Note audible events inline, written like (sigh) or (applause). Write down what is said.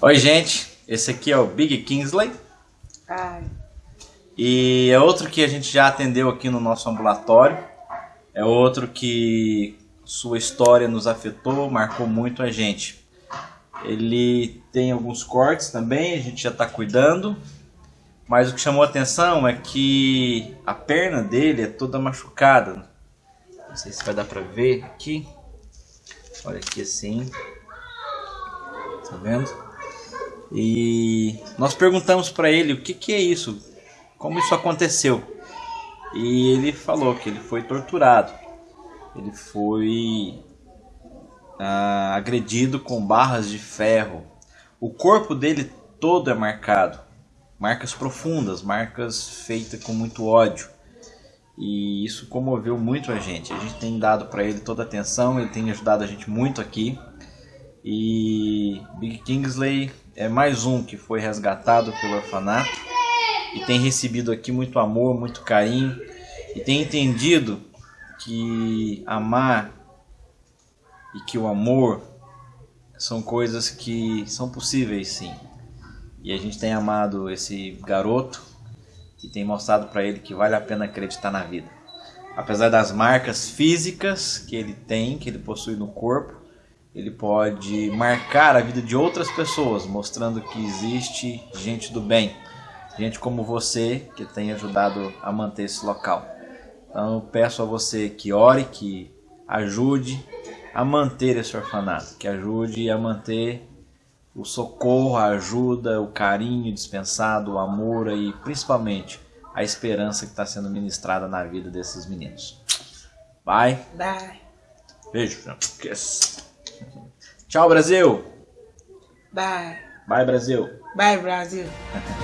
Oi, gente. Esse aqui é o Big Kingsley. Ai. E é outro que a gente já atendeu aqui no nosso ambulatório. É outro que sua história nos afetou, marcou muito a gente. Ele tem alguns cortes também, a gente já está cuidando. Mas o que chamou a atenção é que a perna dele é toda machucada. Não sei se vai dar para ver aqui. Olha aqui assim. Tá vendo? E nós perguntamos para ele o que, que é isso, como isso aconteceu. E ele falou que ele foi torturado, ele foi ah, agredido com barras de ferro. O corpo dele todo é marcado, marcas profundas, marcas feitas com muito ódio. E isso comoveu muito a gente. A gente tem dado para ele toda a atenção, ele tem ajudado a gente muito aqui. E Big Kingsley é mais um que foi resgatado pelo orfanato e tem recebido aqui muito amor, muito carinho e tem entendido que amar e que o amor são coisas que são possíveis sim. E a gente tem amado esse garoto e tem mostrado para ele que vale a pena acreditar na vida. Apesar das marcas físicas que ele tem, que ele possui no corpo, ele pode marcar a vida de outras pessoas, mostrando que existe gente do bem, gente como você que tem ajudado a manter esse local. Então peço a você que ore, que ajude a manter esse orfanato, que ajude a manter o socorro, a ajuda, o carinho dispensado, o amor e principalmente a esperança que está sendo ministrada na vida desses meninos. Bye. Bye. Beijo. Kiss. Tchau, Brasil. Bye. Bye, Brasil. Bye, Brasil. (laughs)